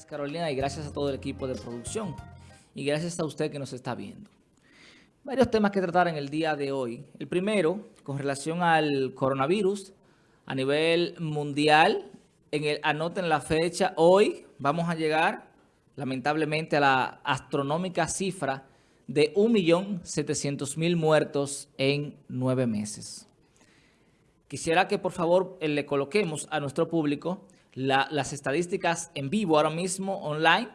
Carolina y gracias a todo el equipo de producción y gracias a usted que nos está viendo. Varios temas que tratar en el día de hoy. El primero, con relación al coronavirus a nivel mundial. En el, anoten la fecha, hoy vamos a llegar lamentablemente a la astronómica cifra de 1.700.000 muertos en nueve meses. Quisiera que por favor le coloquemos a nuestro público las estadísticas en vivo ahora mismo online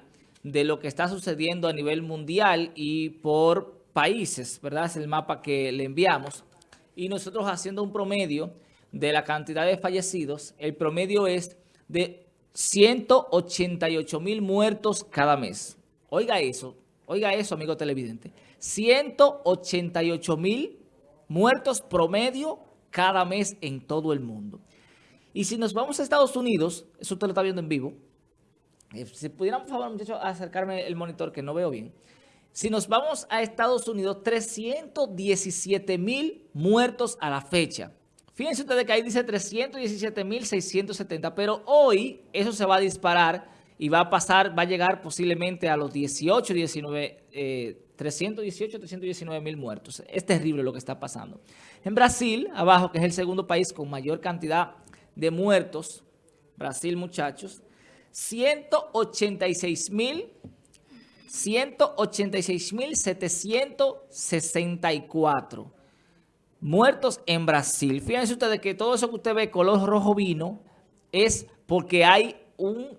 de lo que está sucediendo a nivel mundial y por países, ¿verdad? Es el mapa que le enviamos. Y nosotros haciendo un promedio de la cantidad de fallecidos, el promedio es de 188 mil muertos cada mes. Oiga eso, oiga eso, amigo televidente. 188 mil muertos promedio cada mes en todo el mundo. Y si nos vamos a Estados Unidos, eso usted lo está viendo en vivo, eh, si pudieran, por favor, muchachos, acercarme el monitor que no veo bien. Si nos vamos a Estados Unidos, 317 mil muertos a la fecha. Fíjense ustedes que ahí dice 317 mil 670, pero hoy eso se va a disparar y va a pasar, va a llegar posiblemente a los 18, 19, 318, 319 mil muertos. Es terrible lo que está pasando. En Brasil, abajo, que es el segundo país con mayor cantidad de muertos, Brasil, muchachos, 186 mil 186.764 muertos en Brasil. Fíjense ustedes que todo eso que usted ve color rojo vino es porque hay un,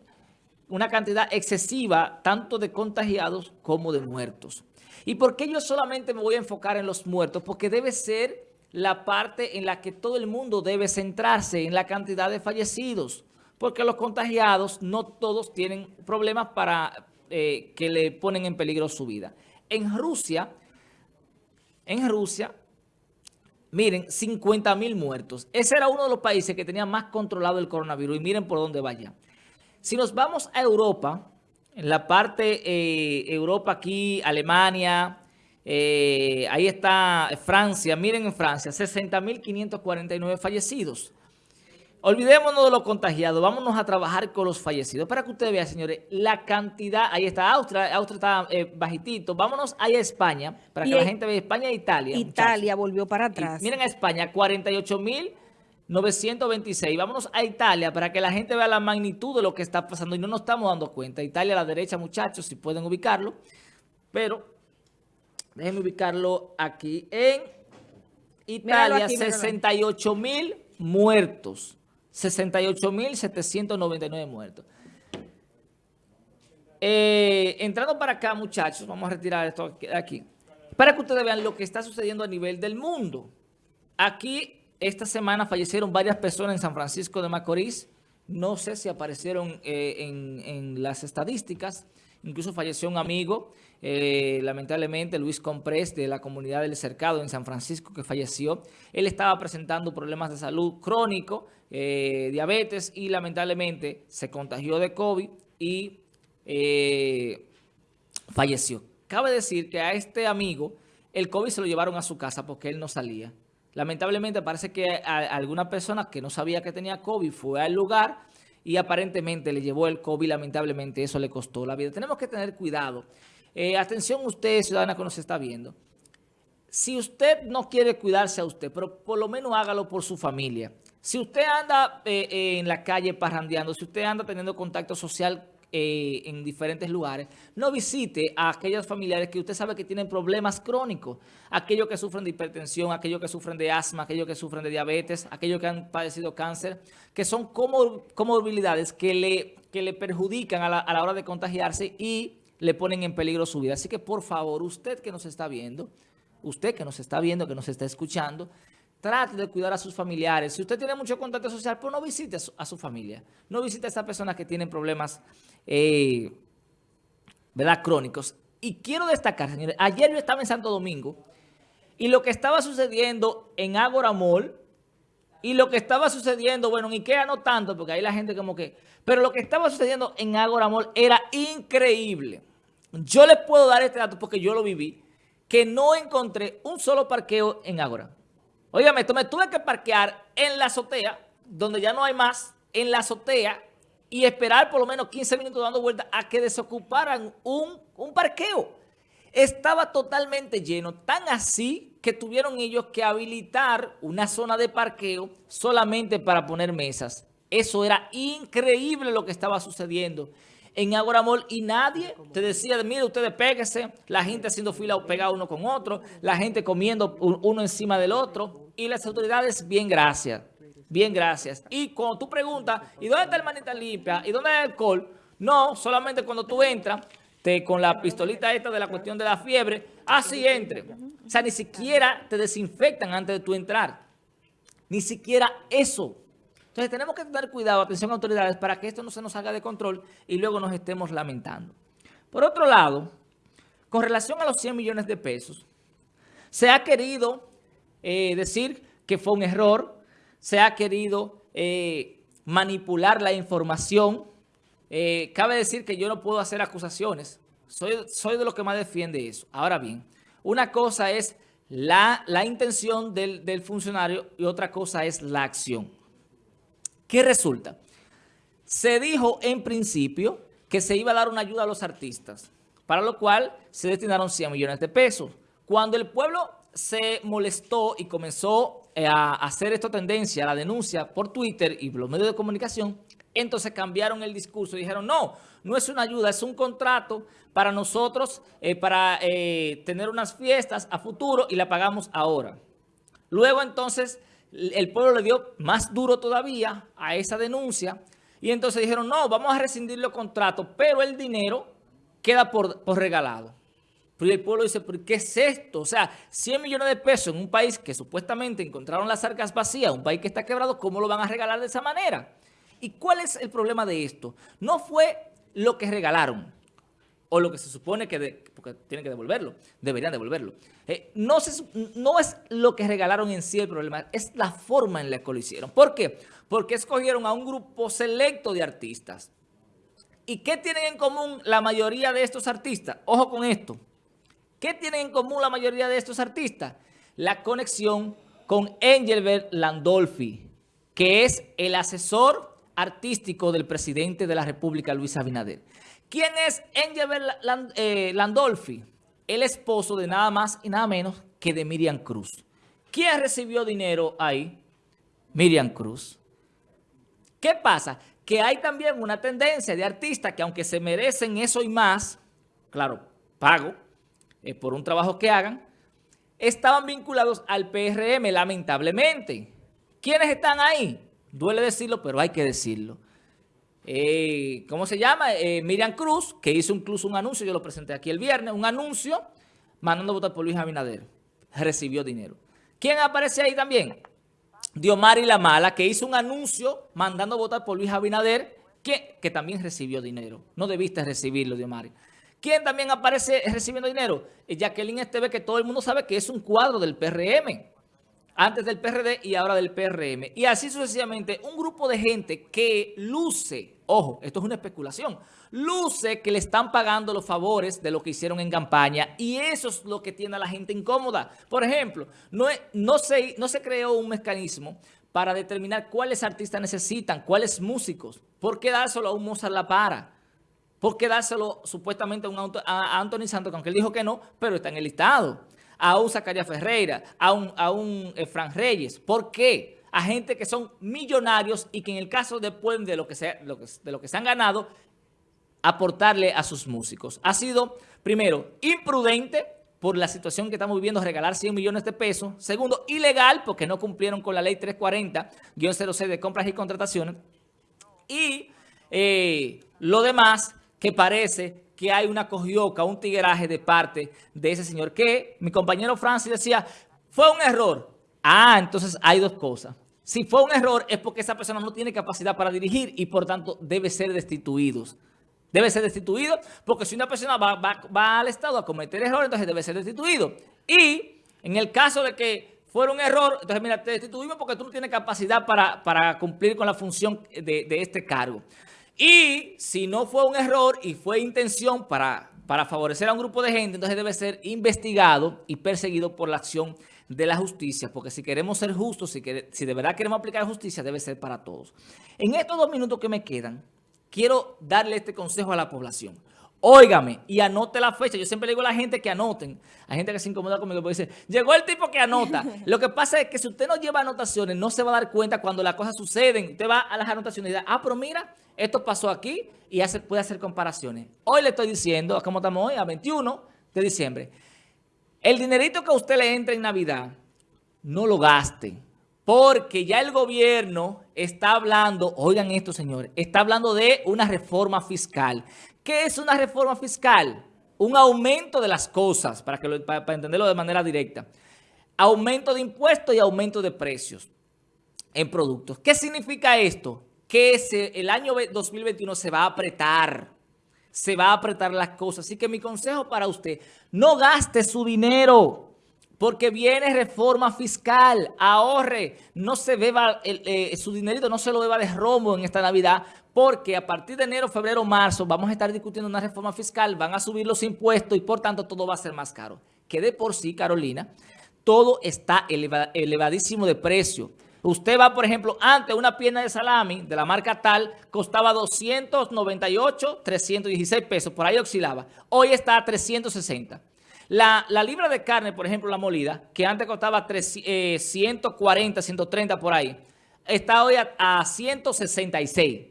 una cantidad excesiva tanto de contagiados como de muertos. ¿Y por qué yo solamente me voy a enfocar en los muertos? Porque debe ser la parte en la que todo el mundo debe centrarse, en la cantidad de fallecidos, porque los contagiados no todos tienen problemas para eh, que le ponen en peligro su vida. En Rusia, en Rusia, miren, 50 mil muertos. Ese era uno de los países que tenía más controlado el coronavirus y miren por dónde vaya. Si nos vamos a Europa, en la parte eh, Europa aquí, Alemania, eh, ahí está Francia, miren en Francia, 60.549 fallecidos. Olvidémonos de los contagiados, vámonos a trabajar con los fallecidos. Para que ustedes vean, señores, la cantidad, ahí está Austria, Austria está eh, bajitito. Vámonos ahí a España, para que la gente vea España e Italia. Italia volvió para atrás. miren a España, 48.926. Vámonos a Italia para que la gente vea la magnitud de lo que está pasando y no nos estamos dando cuenta. Italia a la derecha, muchachos, si pueden ubicarlo. Pero Déjenme ubicarlo aquí. En Italia, 68 mil muertos. 68.799 muertos. Eh, entrando para acá, muchachos, vamos a retirar esto aquí. Para que ustedes vean lo que está sucediendo a nivel del mundo. Aquí, esta semana fallecieron varias personas en San Francisco de Macorís. No sé si aparecieron eh, en las estadísticas. Incluso falleció un amigo, eh, lamentablemente Luis Comprés de la comunidad del Cercado en San Francisco que falleció. Él estaba presentando problemas de salud crónico, eh, diabetes y lamentablemente se contagió de COVID y eh, falleció. Cabe decir que a este amigo el COVID se lo llevaron a su casa porque él no salía. Lamentablemente parece que alguna persona que no sabía que tenía COVID fue al lugar y aparentemente le llevó el COVID, lamentablemente eso le costó la vida. Tenemos que tener cuidado. Eh, atención usted, ciudadana que nos está viendo. Si usted no quiere cuidarse a usted, pero por lo menos hágalo por su familia. Si usted anda eh, eh, en la calle parrandeando, si usted anda teniendo contacto social eh, en diferentes lugares, no visite a aquellos familiares que usted sabe que tienen problemas crónicos, aquellos que sufren de hipertensión, aquellos que sufren de asma, aquellos que sufren de diabetes, aquellos que han padecido cáncer, que son comorbilidades que le, que le perjudican a la, a la hora de contagiarse y le ponen en peligro su vida. Así que por favor, usted que nos está viendo, usted que nos está viendo, que nos está escuchando, Trate de cuidar a sus familiares. Si usted tiene mucho contacto social, pues no visite a su, familia. No visite a esas personas que tienen problemas eh, ¿verdad? crónicos. Y quiero destacar, señores, ayer yo estaba en Santo Domingo y lo que estaba sucediendo en Agora Mall y lo que estaba sucediendo, bueno, en Ikea no tanto, porque ahí la gente como que... Pero lo que estaba sucediendo en Agora Mall era increíble. Yo les puedo dar este dato porque yo lo viví, que no encontré un solo parqueo en Agora. Óigame, me tuve que parquear en la azotea, donde ya no hay más, en la azotea, y esperar por lo menos 15 minutos dando vuelta a que desocuparan un, un parqueo. Estaba totalmente lleno, tan así que tuvieron ellos que habilitar una zona de parqueo solamente para poner mesas. Eso era increíble lo que estaba sucediendo en Agoramol y nadie te decía, mire, ustedes péguese, la gente haciendo fila pegada uno con otro, la gente comiendo uno encima del otro y las autoridades, bien gracias, bien gracias. Y cuando tú preguntas, ¿y dónde está el manita limpia? ¿Y dónde hay alcohol? No, solamente cuando tú entras te, con la pistolita esta de la cuestión de la fiebre, así entre. O sea, ni siquiera te desinfectan antes de tú entrar. Ni siquiera eso. Entonces tenemos que tener cuidado, atención autoridades, para que esto no se nos haga de control y luego nos estemos lamentando. Por otro lado, con relación a los 100 millones de pesos, se ha querido eh, decir que fue un error, se ha querido eh, manipular la información. Eh, cabe decir que yo no puedo hacer acusaciones, soy, soy de los que más defiende eso. Ahora bien, una cosa es la, intención del, del funcionario y otra cosa es la acción. ¿Qué resulta? Se dijo en principio que se iba a dar una ayuda a los artistas, para lo cual se destinaron 100 millones de pesos. Cuando el pueblo se molestó y comenzó eh, a hacer esta tendencia, la denuncia por Twitter y los medios de comunicación, entonces cambiaron el discurso y dijeron, no, no es una ayuda, es un contrato para nosotros, eh, para eh, tener unas fiestas a futuro y la pagamos ahora. Luego entonces el pueblo le dio más duro todavía a esa denuncia y entonces dijeron, no, vamos a rescindir los contratos, pero el dinero queda por, regalado. Pero el pueblo dice, ¿por qué es esto? O sea, 100 millones de pesos en un país que supuestamente encontraron las arcas vacías, un país que está quebrado, ¿cómo lo van a regalar de esa manera? ¿Y cuál es el problema de esto? No fue lo que regalaron, o lo que se supone que, porque tienen que devolverlo, deberían devolverlo. Eh, no, no es lo que regalaron en sí el problema, es la forma en la que lo hicieron. ¿Por qué? Porque escogieron a un grupo selecto de artistas. ¿Y qué tienen en común la mayoría de estos artistas? Ojo con esto. ¿Qué tienen en común la mayoría de estos artistas? La conexión con Engelbert Landolfi, que es el asesor artístico del presidente de la República, Luis Abinader. ¿Quién es Angel eh, Landolfi? El esposo de nada más y nada menos que de Miriam Cruz. ¿Quién recibió dinero ahí? Miriam Cruz. ¿Qué pasa? Que hay también una tendencia de artistas que aunque se merecen eso y más, claro, pago eh, por un trabajo que hagan, estaban vinculados al PRM, lamentablemente. ¿Quiénes están ahí? Duele decirlo, pero hay que decirlo. Eh, ¿cómo se llama? Eh, Miriam Cruz, que hizo incluso un anuncio, yo lo presenté aquí el viernes, un anuncio mandando a votar por Luis Abinader. Recibió dinero. ¿Quién aparece ahí también? Diomari La Mala, que hizo un anuncio mandando a votar por Luis Abinader, que, que también recibió dinero. No debiste recibirlo, Diomari. ¿Quién también aparece recibiendo dinero? Eh, Jacqueline Esteve, que todo el mundo sabe que es un cuadro del PRM antes del PRD y ahora del PRM. Y así sucesivamente, un grupo de gente que luce, ojo, esto es una especulación, luce que le están pagando los favores de lo que hicieron en campaña y eso es lo que tiene a la gente incómoda. Por ejemplo, no, se creó un mecanismo para determinar cuáles artistas necesitan, cuáles músicos. ¿Por qué dárselo a un Mozart La Para? ¿Por qué dárselo supuestamente a, un, a Anthony Santos, aunque él dijo que no, pero está en el listado? A un Zacarías Ferreira, a un, a un eh, Fran Reyes. ¿Por qué? A gente que son millonarios y que en el caso después de lo que se, de lo que se han ganado, aportarle a sus músicos. Ha sido, primero, imprudente por la situación que estamos viviendo, regalar 100 millones de pesos. Segundo, ilegal porque no cumplieron con la ley 340-06 de compras y contrataciones. Y eh, lo demás que parece que hay una cogioca, un tigueraje de parte de ese señor, que mi compañero Francis decía, fue un error. Ah, entonces hay dos cosas. Si fue un error es porque esa persona no tiene capacidad para dirigir y por tanto debe ser destituido. Debe ser destituido porque si una persona va, al Estado a cometer error, entonces debe ser destituido. Y en el caso de que fuera un error, entonces mira, te destituimos porque tú no tienes capacidad para, cumplir con la función de, de este cargo. Y si no fue un error y fue intención para, para favorecer a un grupo de gente, entonces debe ser investigado y perseguido por la acción de la justicia, porque si queremos ser justos, si, si de verdad queremos aplicar justicia, debe ser para todos. En estos dos minutos que me quedan, quiero darle este consejo a la población. Óigame y anote la fecha. Yo siempre le digo a la gente que anoten. Hay gente que se incomoda conmigo porque dice, llegó el tipo que anota. Lo que pasa es que si usted no lleva anotaciones, no se va a dar cuenta cuando las cosas suceden. Usted va a las anotaciones y dice, ah, pero mira, esto pasó aquí y hace, puede hacer comparaciones. Hoy le estoy diciendo, ¿cómo estamos hoy? A 21 de diciembre. El dinerito que a usted le entra en Navidad, no lo gaste. Porque ya el gobierno está hablando, oigan esto señores, está hablando de una reforma fiscal. ¿Qué es una reforma fiscal? Un aumento de las cosas, para, que para, entenderlo de manera directa. Aumento de impuestos y aumento de precios en productos. ¿Qué significa esto? Que el año 2021 se va a apretar se va a apretar las cosas. Así que mi consejo para usted, no gaste su dinero porque viene reforma fiscal, ahorre, no se beba eh, su dinerito, no se lo beba de romo en esta Navidad, porque a partir de enero, febrero, marzo vamos a estar discutiendo una reforma fiscal, van a subir los impuestos y por tanto todo va a ser más caro. Que de por sí, Carolina, todo está elevadísimo de precio. Usted va, por ejemplo, antes una pierna de salami de la marca tal costaba 298, 316 pesos, por ahí oscilaba. Hoy está a 360. La, libra de carne, por ejemplo, la molida, que antes costaba 140, 130 eh, por ahí, está hoy a, 166.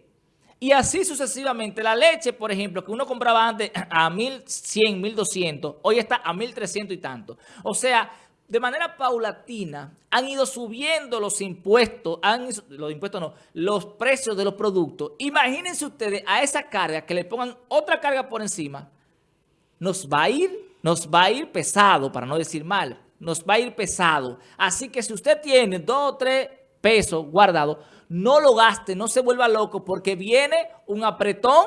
Y así sucesivamente. La leche, por ejemplo, que uno compraba antes a 1.100, 1.200, hoy está a 1.300 y tanto. O sea, de manera paulatina han ido subiendo los impuestos, han, los impuestos no, los precios de los productos. Imagínense ustedes a esa carga que le pongan otra carga por encima, nos va a ir, nos va a ir pesado, para no decir mal, nos va a ir pesado. Así que si usted tiene dos o tres pesos guardados, no lo gaste, no se vuelva loco porque viene un apretón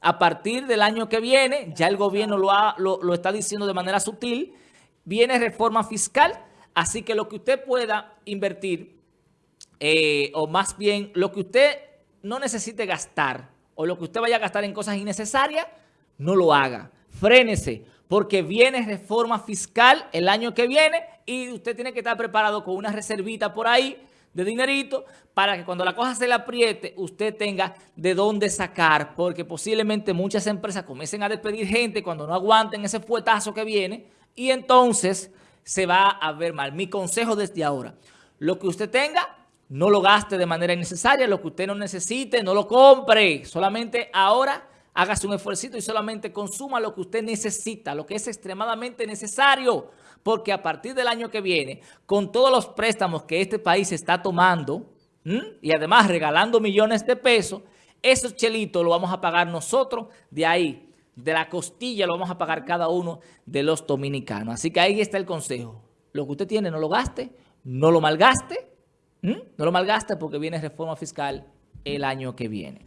a partir del año que viene, ya el gobierno lo, lo, está diciendo de manera sutil, viene reforma fiscal, así que lo que usted pueda invertir, eh, o más bien lo que usted no necesite gastar, o lo que usted vaya a gastar en cosas innecesarias, no lo haga. Frénese, porque viene reforma fiscal el año que viene y usted tiene que estar preparado con una reservita por ahí de dinerito para que cuando la cosa se le apriete, usted tenga de dónde sacar, porque posiblemente muchas empresas comiencen a despedir gente cuando no aguanten ese fuetazo que viene y entonces se va a ver mal. Mi consejo desde ahora, lo que usted tenga, no lo gaste de manera innecesaria, lo que usted no necesite, no lo compre, solamente ahora hágase un esfuerzo y solamente consuma lo que usted necesita, lo que es extremadamente necesario, porque a partir del año que viene, con todos los préstamos que este país está tomando, y además regalando millones de pesos, esos chelitos lo vamos a pagar nosotros de ahí, de la costilla lo vamos a pagar cada uno de los dominicanos. Así que ahí está el consejo. Lo que usted tiene no lo gaste, no lo malgaste, no lo malgaste porque viene reforma fiscal el año que viene.